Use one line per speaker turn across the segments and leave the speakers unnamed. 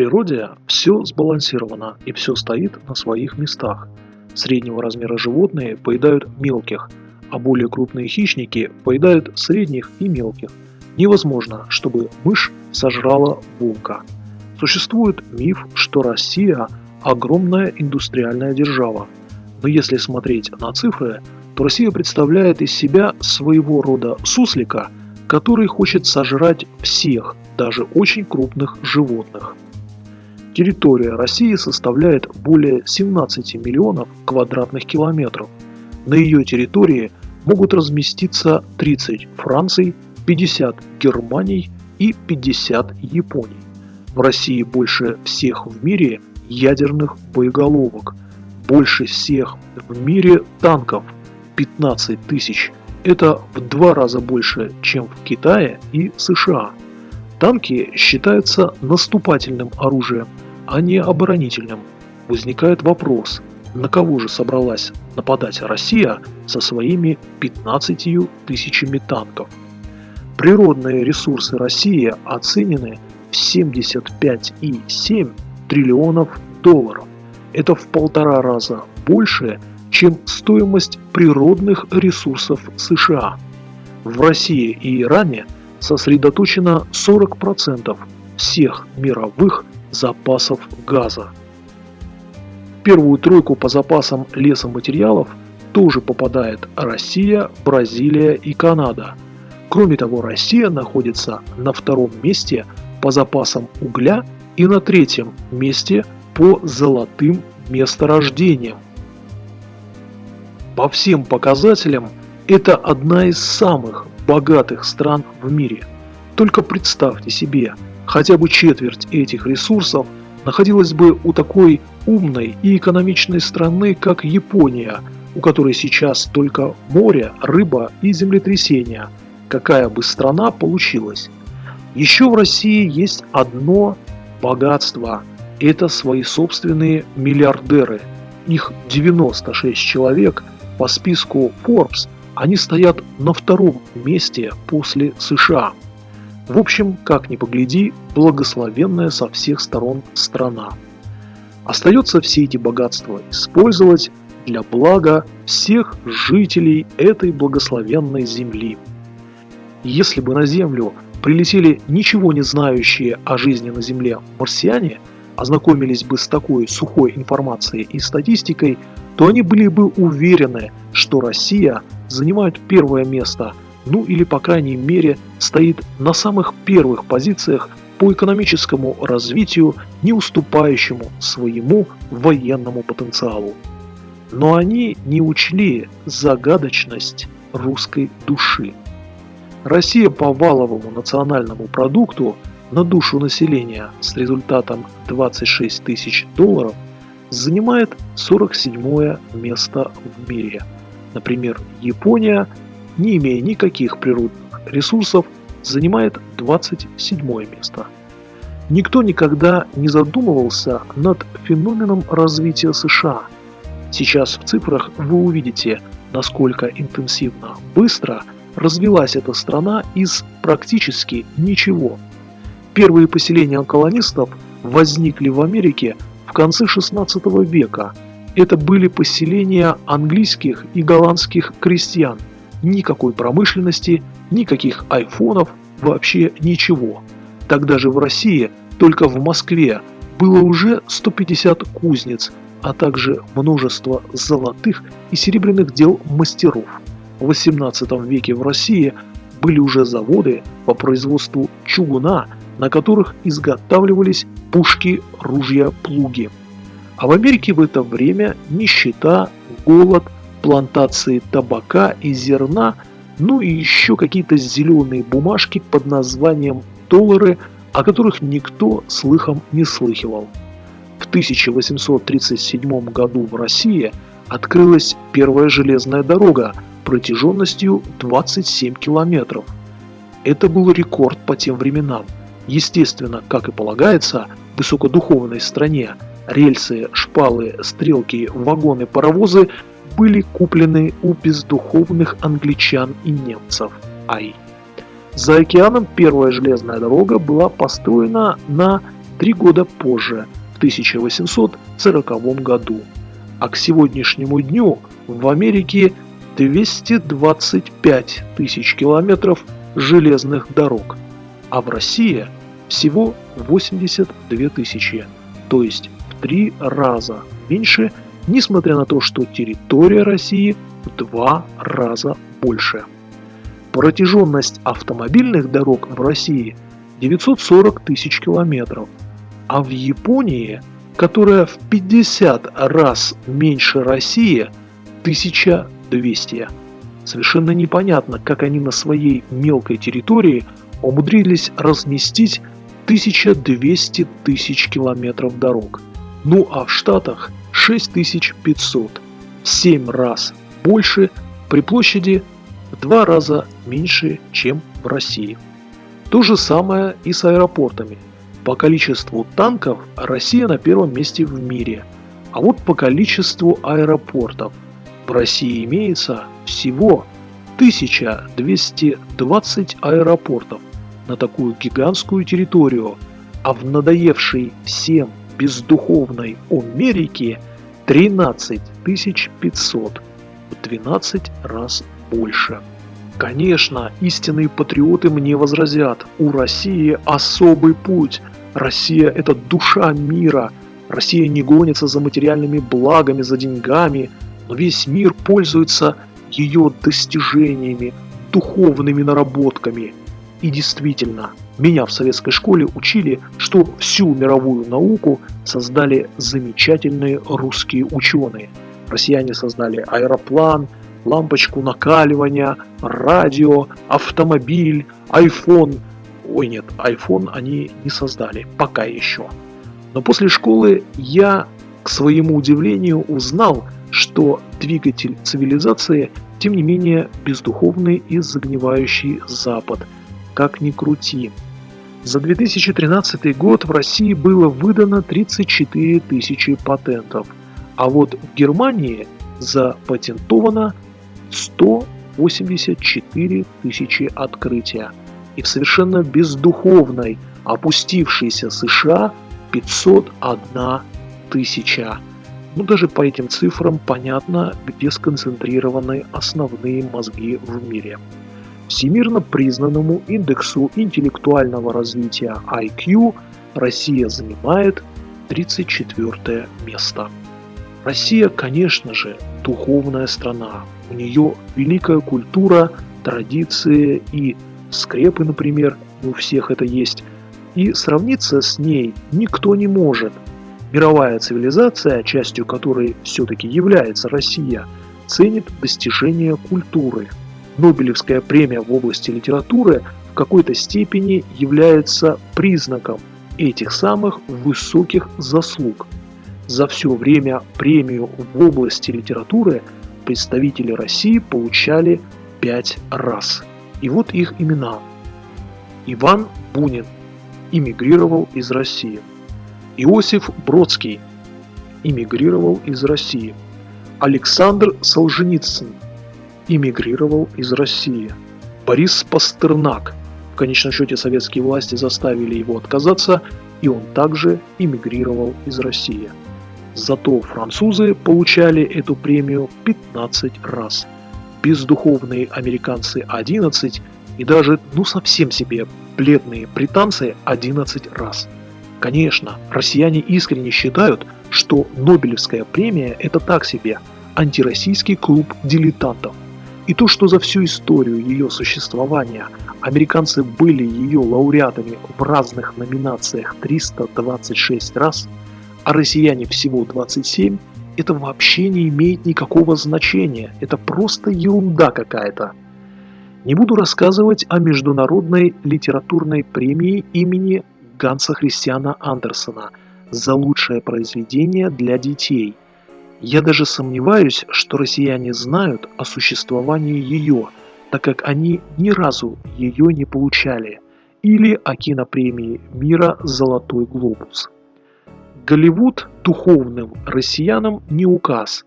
природе все сбалансировано и все стоит на своих местах. Среднего размера животные поедают мелких, а более крупные хищники поедают средних и мелких. Невозможно, чтобы мышь сожрала волка. Существует миф, что Россия – огромная индустриальная держава. Но если смотреть на цифры, то Россия представляет из себя своего рода суслика, который хочет сожрать всех, даже очень крупных животных. Территория России составляет более 17 миллионов квадратных километров. На ее территории могут разместиться 30 Франций, 50 Германий и 50 Японий. В России больше всех в мире ядерных боеголовок, больше всех в мире танков – 15 тысяч. Это в два раза больше, чем в Китае и США. Танки считаются наступательным оружием, а не оборонительным. Возникает вопрос, на кого же собралась нападать Россия со своими 15 тысячами танков? Природные ресурсы России оценены в 75,7 триллионов долларов. Это в полтора раза больше, чем стоимость природных ресурсов США. В России и Иране – сосредоточено 40% всех мировых запасов газа. В первую тройку по запасам лесоматериалов тоже попадает Россия, Бразилия и Канада. Кроме того, Россия находится на втором месте по запасам угля и на третьем месте по золотым месторождениям. По всем показателям это одна из самых богатых стран в мире. Только представьте себе, хотя бы четверть этих ресурсов находилась бы у такой умной и экономичной страны, как Япония, у которой сейчас только море, рыба и землетрясения. Какая бы страна получилась? Еще в России есть одно богатство – это свои собственные миллиардеры. Их 96 человек по списку Forbes – они стоят на втором месте после США. В общем, как ни погляди, благословенная со всех сторон страна. Остается все эти богатства использовать для блага всех жителей этой благословенной земли. Если бы на Землю прилетели ничего не знающие о жизни на Земле марсиане, ознакомились бы с такой сухой информацией и статистикой, то они были бы уверены, что Россия занимает первое место, ну или по крайней мере стоит на самых первых позициях по экономическому развитию, не уступающему своему военному потенциалу. Но они не учли загадочность русской души. Россия по валовому национальному продукту на душу населения с результатом 26 тысяч долларов занимает 47 место в мире – Например, Япония, не имея никаких природных ресурсов, занимает 27 место. Никто никогда не задумывался над феноменом развития США. Сейчас в цифрах вы увидите, насколько интенсивно, быстро развилась эта страна из практически ничего. Первые поселения колонистов возникли в Америке в конце 16 века – это были поселения английских и голландских крестьян. Никакой промышленности, никаких айфонов, вообще ничего. Тогда же в России, только в Москве, было уже 150 кузнец, а также множество золотых и серебряных дел мастеров. В 18 веке в России были уже заводы по производству чугуна, на которых изготавливались пушки, ружья, плуги. А в Америке в это время нищета, голод, плантации табака и зерна, ну и еще какие-то зеленые бумажки под названием доллары, о которых никто слыхом не слыхивал. В 1837 году в России открылась первая железная дорога протяженностью 27 километров. Это был рекорд по тем временам. Естественно, как и полагается, высокодуховной стране – Рельсы, шпалы, стрелки, вагоны, паровозы были куплены у бездуховных англичан и немцев. Ай. За океаном первая железная дорога была построена на три года позже, в 1840 году. А к сегодняшнему дню в Америке 225 тысяч километров железных дорог, а в России всего 82 тысячи, то есть три раза меньше, несмотря на то, что территория России в два раза больше. Протяженность автомобильных дорог в России 940 тысяч километров, а в Японии, которая в 50 раз меньше России, 1200. Совершенно непонятно, как они на своей мелкой территории умудрились разместить 1200 тысяч километров дорог. Ну а в Штатах 6500, в 7 раз больше при площади в два раза меньше, чем в России. То же самое и с аэропортами. По количеству танков Россия на первом месте в мире, а вот по количеству аэропортов в России имеется всего 1220 аэропортов на такую гигантскую территорию, а в надоевшей всем бездуховной Америке 13 500 в 12 раз больше. Конечно, истинные патриоты мне возразят, у России особый путь. Россия – это душа мира. Россия не гонится за материальными благами, за деньгами, но весь мир пользуется ее достижениями, духовными наработками. И действительно, меня в советской школе учили, что всю мировую науку создали замечательные русские ученые. Россияне создали аэроплан, лампочку накаливания, радио, автомобиль, iPhone. Ой, нет, iPhone они не создали, пока еще. Но после школы я, к своему удивлению, узнал, что двигатель цивилизации, тем не менее, бездуховный и загнивающий Запад – как ни крути. За 2013 год в России было выдано 34 тысячи патентов, а вот в Германии запатентовано 184 тысячи открытия. И в совершенно бездуховной, опустившейся США 501 тысяча. Ну даже по этим цифрам понятно, где сконцентрированы основные мозги в мире. Всемирно признанному индексу интеллектуального развития IQ Россия занимает 34 место. Россия, конечно же, духовная страна. У нее великая культура, традиции и скрепы, например, у всех это есть. И сравниться с ней никто не может. Мировая цивилизация, частью которой все-таки является Россия, ценит достижения культуры, Нобелевская премия в области литературы в какой-то степени является признаком этих самых высоких заслуг. За все время премию в области литературы представители России получали пять раз. И вот их имена. Иван Бунин эмигрировал из России. Иосиф Бродский эмигрировал из России. Александр Солженицын эмигрировал из России. Борис Пастернак. В конечном счете советские власти заставили его отказаться, и он также эмигрировал из России. Зато французы получали эту премию 15 раз. Бездуховные американцы 11 и даже, ну совсем себе, бледные британцы 11 раз. Конечно, россияне искренне считают, что Нобелевская премия – это так себе, антироссийский клуб дилетантов – и то, что за всю историю ее существования американцы были ее лауреатами в разных номинациях 326 раз, а россияне всего 27, это вообще не имеет никакого значения, это просто ерунда какая-то. Не буду рассказывать о международной литературной премии имени Ганса Христиана Андерсона за лучшее произведение для детей – я даже сомневаюсь, что россияне знают о существовании ее, так как они ни разу ее не получали, или о кинопремии мира «Золотой глобус». Голливуд духовным россиянам не указ.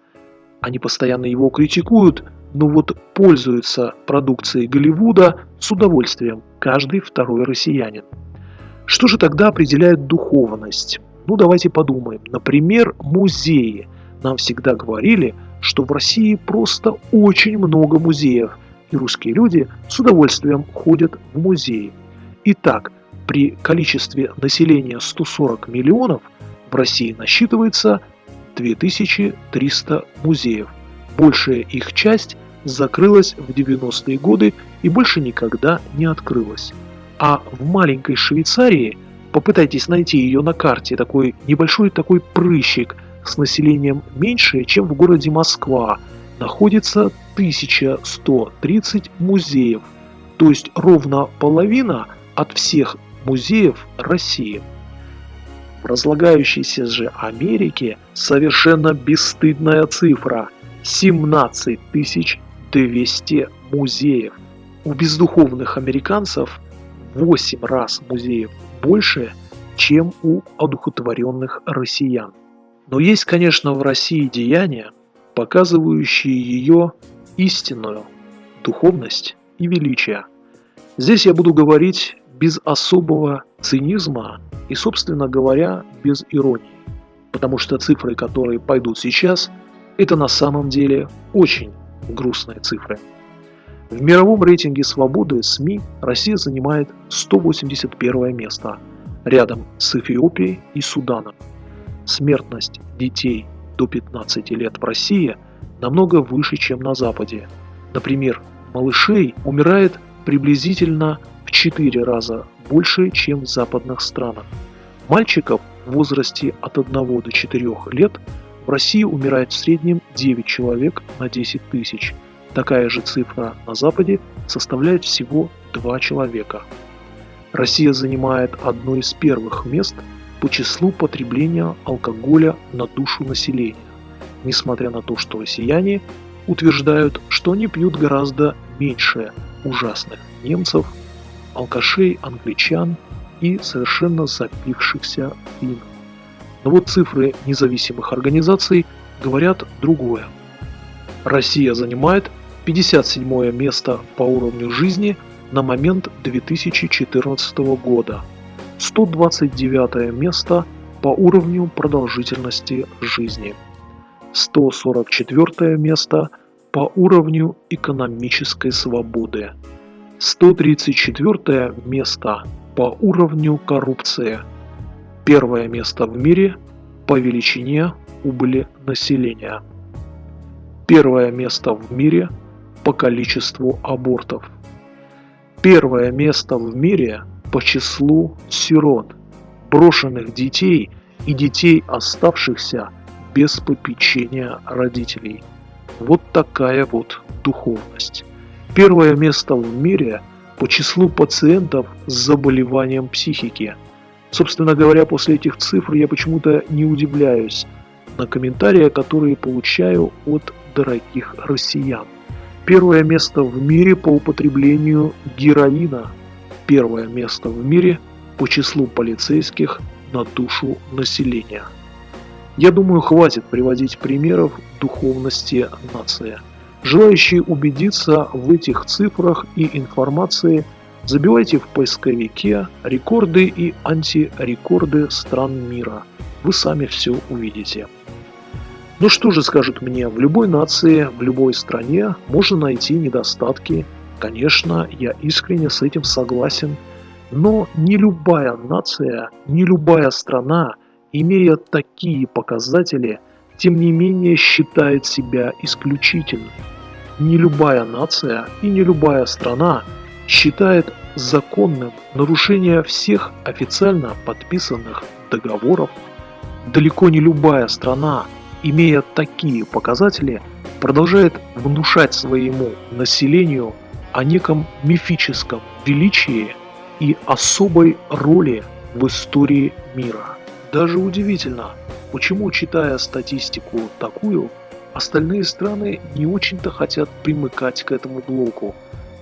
Они постоянно его критикуют, но вот пользуются продукцией Голливуда с удовольствием каждый второй россиянин. Что же тогда определяет духовность? Ну давайте подумаем. Например, музеи. Нам всегда говорили, что в России просто очень много музеев, и русские люди с удовольствием ходят в музеи. Итак, при количестве населения 140 миллионов в России насчитывается 2300 музеев. Большая их часть закрылась в 90-е годы и больше никогда не открылась. А в маленькой Швейцарии, попытайтесь найти ее на карте, такой небольшой такой прыщик с населением меньше, чем в городе Москва, находится 1130 музеев, то есть ровно половина от всех музеев России. В разлагающейся же Америке совершенно бесстыдная цифра – 17 200 музеев. У бездуховных американцев 8 раз музеев больше, чем у одухотворенных россиян. Но есть, конечно, в России деяния, показывающие ее истинную духовность и величие. Здесь я буду говорить без особого цинизма и, собственно говоря, без иронии. Потому что цифры, которые пойдут сейчас, это на самом деле очень грустные цифры. В мировом рейтинге свободы СМИ Россия занимает 181 место, рядом с Эфиопией и Суданом. Смертность детей до 15 лет в России намного выше, чем на Западе. Например, малышей умирает приблизительно в 4 раза больше, чем в западных странах. Мальчиков в возрасте от 1 до 4 лет в России умирает в среднем 9 человек на 10 тысяч. Такая же цифра на Западе составляет всего 2 человека. Россия занимает одно из первых мест по числу потребления алкоголя на душу населения, несмотря на то, что россияне утверждают, что они пьют гораздо меньше ужасных немцев, алкашей, англичан и совершенно запившихся финнов. Но вот цифры независимых организаций говорят другое. Россия занимает 57 место по уровню жизни на момент 2014 года, 129 место по уровню продолжительности жизни, 144 место по уровню экономической свободы, 134 место по уровню коррупции – Первое место в мире по величине убыли населения. Первое место в мире по количеству абортов. Первое место в мире по числу сирот, брошенных детей и детей, оставшихся без попечения родителей. Вот такая вот духовность. Первое место в мире по числу пациентов с заболеванием психики – Собственно говоря, после этих цифр я почему-то не удивляюсь на комментарии, которые получаю от дорогих россиян. Первое место в мире по употреблению героина. Первое место в мире по числу полицейских на душу населения. Я думаю, хватит приводить примеров духовности нации. Желающие убедиться в этих цифрах и информации – Забивайте в поисковике рекорды и антирекорды стран мира. Вы сами все увидите. Ну что же скажут мне, в любой нации, в любой стране можно найти недостатки. Конечно, я искренне с этим согласен. Но не любая нация, не любая страна, имея такие показатели, тем не менее считает себя исключительной. Не любая нация и не любая страна – считает законным нарушение всех официально подписанных договоров. Далеко не любая страна, имея такие показатели, продолжает внушать своему населению о неком мифическом величии и особой роли в истории мира. Даже удивительно, почему, читая статистику такую, остальные страны не очень-то хотят примыкать к этому блоку,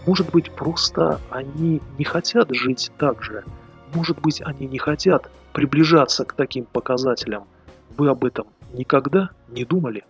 может быть, просто они не хотят жить так же. Может быть, они не хотят приближаться к таким показателям. Вы об этом никогда не думали?